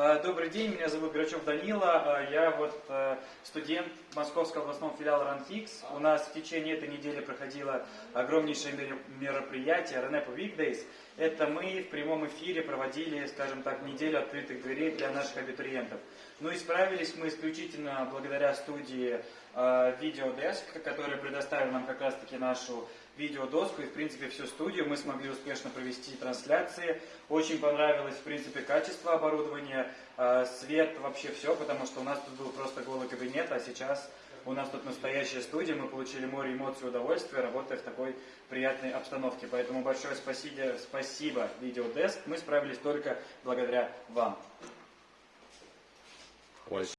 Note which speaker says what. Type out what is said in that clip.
Speaker 1: Э, Добрый день, меня зовут Грачев Данила. Э, Я вот э, студент Московского областного филиала РАНФИКС. У нас в течение этой недели проходило огромнейшее мероприятие Ренепо Weekdays. Это мы в прямом эфире проводили, скажем так, неделю открытых дверей для наших абитуриентов. Ну и справились мы исключительно благодаря студии э, Videodesk, которая предоставила нам как раз-таки нашу видеодоску и, в принципе, всю студию. Мы смогли успешно провести трансляции. Очень понравилось, в принципе, качество оборудования, э, свет, вообще все, потому что у нас тут был просто голый кабинет, а сейчас у нас тут настоящая студия, мы получили море эмоций и удовольствия, работая в такой приятной обстановке. Поэтому большое спасибо, спасибо Videodesk. Мы справились только благодаря вам.